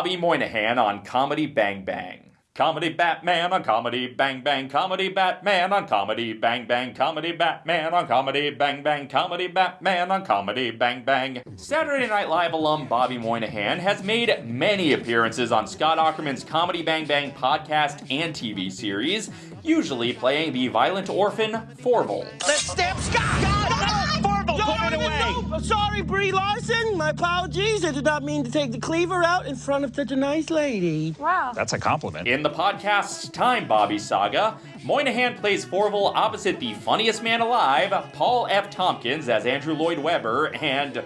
Bobby Moynihan on Comedy Bang Bang. Comedy Batman on Comedy Bang Bang, Comedy Batman on Comedy Bang Bang, Comedy Batman on Comedy Bang Bang, Comedy Batman on Comedy Bang Bang. Saturday Night Live alum Bobby Moynihan has made many appearances on Scott Aukerman's Comedy Bang Bang podcast and TV series, usually playing the violent orphan Fourvel. Let's stamp Scott! Fourvel, put it away! Sorry, Brie Larson. My apologies. I did not mean to take the cleaver out in front of such a nice lady. Wow. That's a compliment. In the podcast's Time Bobby saga, Moynihan plays Fourvel opposite the funniest man alive, Paul F. Tompkins as Andrew Lloyd Webber, and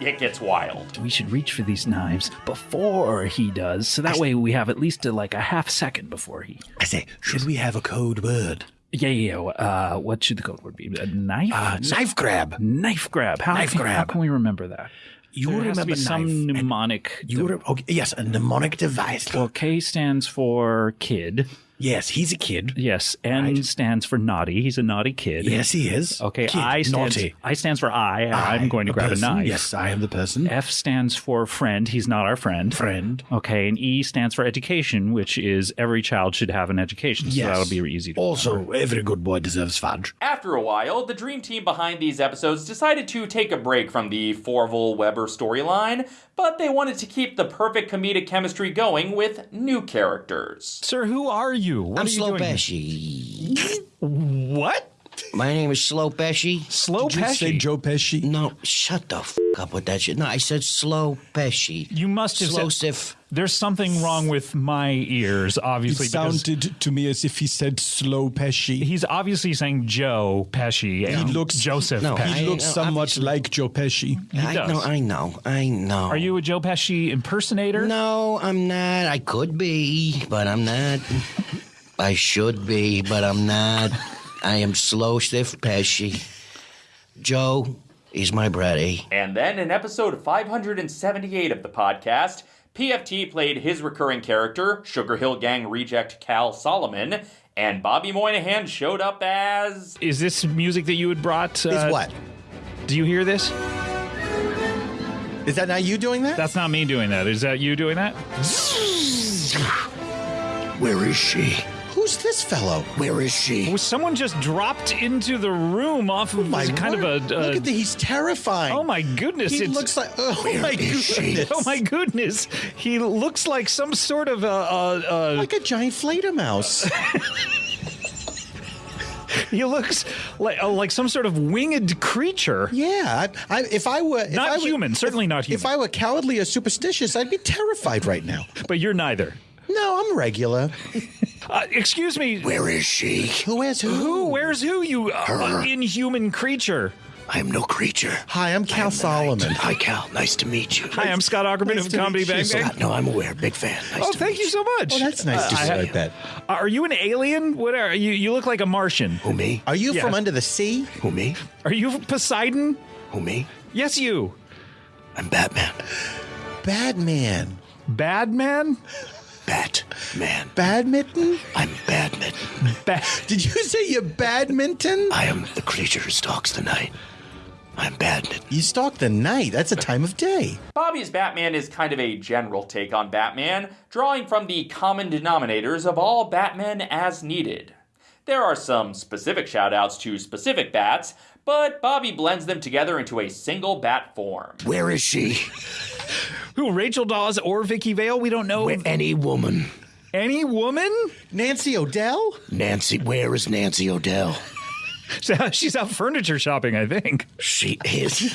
it gets wild. We should reach for these knives before he does, so that way we have at least uh like a half second before he. I say, should we have a code word? Yeah, yeah. yeah. Uh, what should the code word be? A knife? Uh, knife grab. Knife grab. How Knife can, How can we remember that? You There has to remember be some mnemonic. You re- okay, yes, a mnemonic device. well, K stands for kid. Yes, he's a kid. Yes, N Right. stands for naughty. He's a naughty kid. Yes, he is. Okay, Kid, I stands, naughty. I stands for I. and I'm going to grab person. a knife. Yes, I am the person. F stands for friend. He's not our friend. Friend. Okay, and E stands for education, which is every child should have an education. So Yes. that'll be easy to Also, every good boy deserves fudge. After a while, the dream team behind these episodes decided to take a break from the Fourvel Weber storyline, but they wanted to keep the perfect comedic chemistry going with new characters. Sir, who are you? What I'm are you Slow doing? Pesci. What? My name is Slow Pesci. Slow Did you say Joe Pesci? No, shut the f up with that shit. No, I said Slow Pesci. You must have Slow said. Sif. There's something wrong with my ears, obviously. because sounded to me as if he said slow Pesci. He's obviously saying Joe Pesci. and looks- Joseph No, Pesci. he I- looks no, somewhat obviously- like Joe Pesci. I does. know, I know, I know. Are you a Joe Pesci impersonator? No, I'm not. I could be, but I'm not. I should be, but I'm not. I am Slow Sif Pesci. Joe, is my buddy. And then in episode 578 of the podcast, PFT played his recurring character, Sugar Hill Gang reject Cal Solomon, and Bobby Moynihan showed up as. Is this music that you had brought? Uh, Is what? Do you hear this? Is that not you doing that? That's not me doing that. Is that you doing that? Where is she? Who's this fellow? Where is she? Was someone just dropped into the room off of My kind word. of a? Look at the, he's terrifying. oh my goodness! He it's, looks like. Oh my goodness. Oh my goodness! He looks like some sort of a. a, a Like a giant Fledermaus. he looks like uh, like some sort of winged creature. yeah. I, I, if I were. If Not I were- human, certainly if- not human. If. I were cowardly or superstitious, I'd be terrified right now. But you're neither. No, I'm regular. Uh, excuse me. Where is she? Who is who? Who? Where's who? You uh, inhuman creature. I am no creature. Hi, I'm Cal Solomon. Hi, Cal. Nice to meet you. Hi, I'm Scott Aukerman Nice of to Comedy meet you, Bang Bang. Scott. No, I'm aware. Big fan. Nice Oh, to thank meet you so much. Oh, that's nice to I- say that. Uh, Are you an alien? What are you? You look like a Martian. Who me? Are you Yeah. from under the sea? Who me? Are you Poseidon? Who me? Yes, you. I'm Batman. Batman. Bad man? Batman. Badminton? I'm Badminton. Bad. Did you say you're badminton? I am the creature who stalks the night. I'm Badminton. You stalk the night. That's a time of day. Bobby's Batman is kind of a general take on Batman, drawing from the common denominators of all Batmen as needed. There are some specific shoutouts to specific bats, but Bobby blends them together into a single bat form. Where is she? Who? Rachel Dawes or Vicky Vale? We don't know. Where, any woman. Any woman? Nancy O'Dell? Nancy. Where is Nancy O'Dell? So she's out furniture shopping, I think. She is.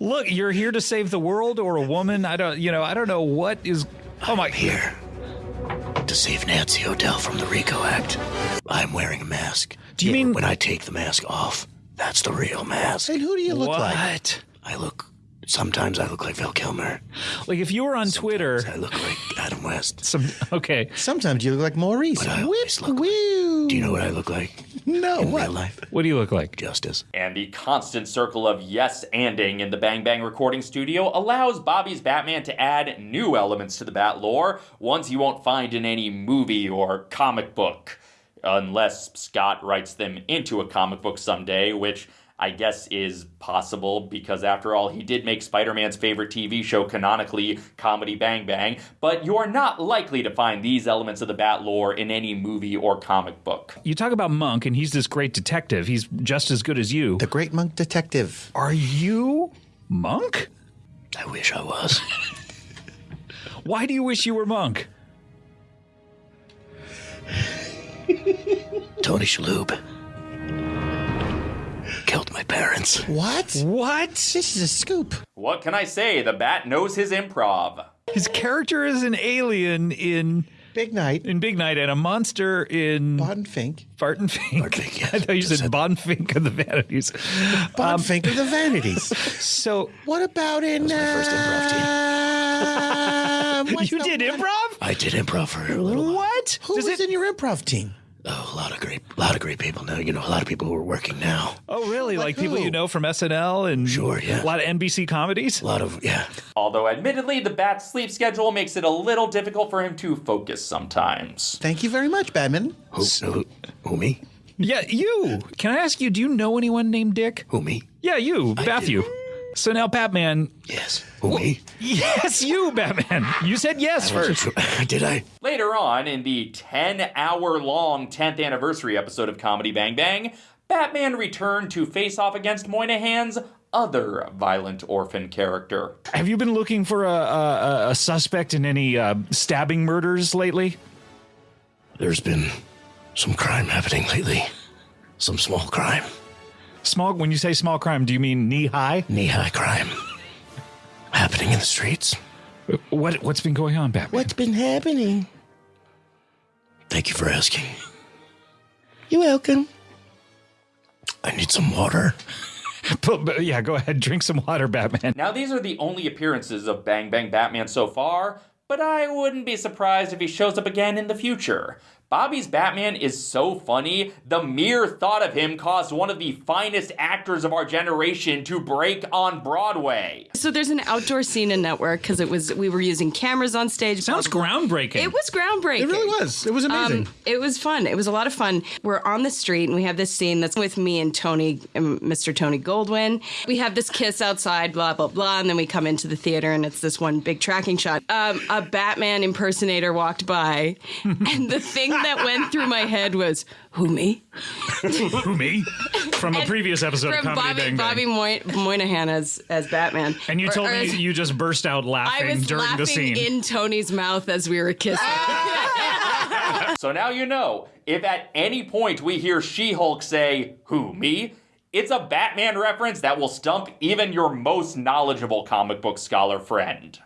Look, you're here to save the world or a woman. I don't, you know, I don't know what is. Oh my. Here to save Nancy O'Dell from the RICO Act. I'm wearing a mask. Do you mean- when I take the mask off? That's the real mask. And who do you look what? like? I look. Sometimes I look like Val Kilmer. Like if you were on Twitter. I look like Adam West. Some okay. Sometimes you look like Maurice. But I Whip, look- woo. Do you know what I look like No, in what? real life? What do you look like? Justice. And the constant circle of yes anding in the Bang Bang recording studio allows Bobby's Batman to add new elements to the Bat lore, ones you won't find in any movie or comic book. Unless Scott writes them into a comic book someday, which I guess is possible because after all, he did make Spider Man's favorite TV show canonically, Comedy Bang Bang, but you're not likely to find these elements of the Bat lore in any movie or comic book. You talk about Monk, and he's this great detective. He's just as good as you. The Great Monk Detective. Are you Monk? I wish I was. Why do you wish you were Monk? Tony Shalhoub killed my parents. What? What? This is a scoop. What can I say? The Bat knows his improv. His character is an alien in Big night. in Big Night and a monster in Bon Fink. Barton Fink. Barton, yes. I thought you said Bon Fink of the Vanities. Bon Fink of the Vanities. So What about in. my first improv team. Um, what's you the did one- improv? I did improv for a little while. What? Who Does was it? in your improv team? Oh, a lot of great, a lot of great people now. You know, a lot of people who are working now. Oh, really? Like, people you know from SNL and Sure, yeah. a lot of NBC comedies. A lot of yeah. Although, admittedly, the Bat's sleep schedule makes it a little difficult for him to focus sometimes. Thank you very much, Batman. Who, who, who me? Yeah, you. Can I ask you? Do you know anyone named Dick? Who me? Yeah, you, Matthew. So now, Batman. Yes. Who me? Yes, you, Batman. You said yes first. Did I? Later on, in the 10 hour long 10th anniversary episode of Comedy Bang Bang, Batman returned to face off against Moynihan's other violent orphan character. Have you been looking for a, a, a suspect in any uh, stabbing murders lately? There's been some crime happening lately. Some small crime. Small. When you say small crime, do you mean knee high? Knee high crime. Happening in the streets. What What's been going on, Batman? What's been happening? Thank you for asking. You're welcome. I need some water. But- but yeah, go ahead. Drink some water, Batman. Now, these are the only appearances of Bang Bang Batman so far, but I wouldn't be surprised if he shows up again in the future. Bobby's Batman is so funny, the mere thought of him caused one of the finest actors of our generation to break on Broadway. So there's an outdoor scene in Network because it was we were using cameras on stage. Sounds groundbreaking. It was groundbreaking. It really was. It was amazing. Um, it was fun. It was a lot of fun. We're on the street and we have this scene that's with me and Tony, um, Mr. Tony Goldwyn. We have this kiss outside, blah blah blah, and then we come into the theater and it's this one big tracking shot. Um, a Batman impersonator walked by, and the thing that went through my head was, "Who me?" Who me? From a previous episode of From Comedy Bobby Bang Bang. Bobby Moy- Moynihan as as Batman. and you Or- told or me as- you just burst out I laughing was during laughing the scene. in Tony's mouth as we were kissing. So now you know, if at any point we hear She Hulk say, Who, me? It's a Batman reference that will stump even your most knowledgeable comic book scholar friend.